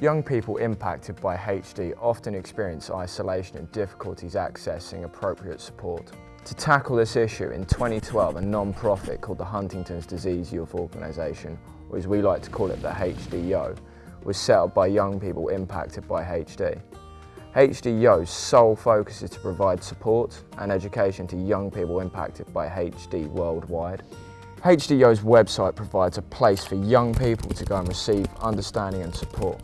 Young people impacted by HD often experience isolation and difficulties accessing appropriate support. To tackle this issue, in 2012 a non-profit called the Huntington's Disease Youth Organisation, or as we like to call it the HDYO, was set up by young people impacted by HD. HDYO's sole focus is to provide support and education to young people impacted by HD worldwide. HDYO's website provides a place for young people to go and receive understanding and support.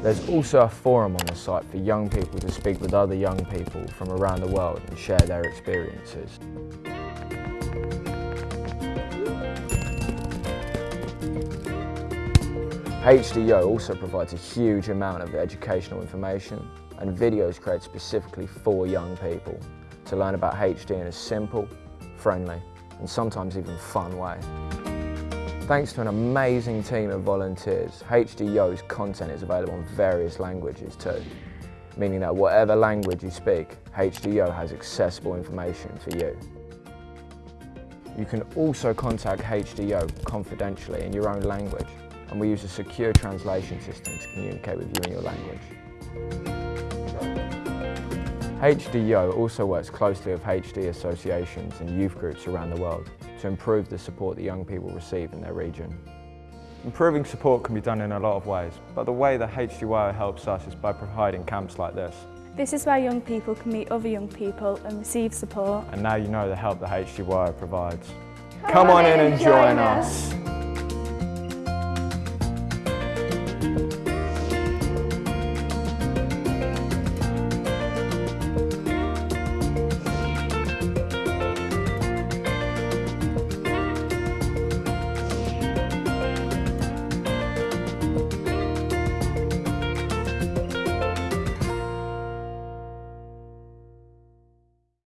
There's also a forum on the site for young people to speak with other young people from around the world and share their experiences. HDYO also provides a huge amount of educational information and videos created specifically for young people to learn about HD in a simple, friendly and sometimes even fun way. Thanks to an amazing team of volunteers, HDYO's content is available in various languages too, meaning that whatever language you speak, HDYO has accessible information for you. You can also contact HDYO confidentially in your own language, and we use a secure translation system to communicate with you in your language. HDYO also works closely with HD associations and youth groups around the world to improve the support that young people receive in their region. Improving support can be done in a lot of ways, but the way that HDYO helps us is by providing camps like this. This is where young people can meet other young people and receive support. And now you know the help that HDYO provides. Come, Come on in and join us. us.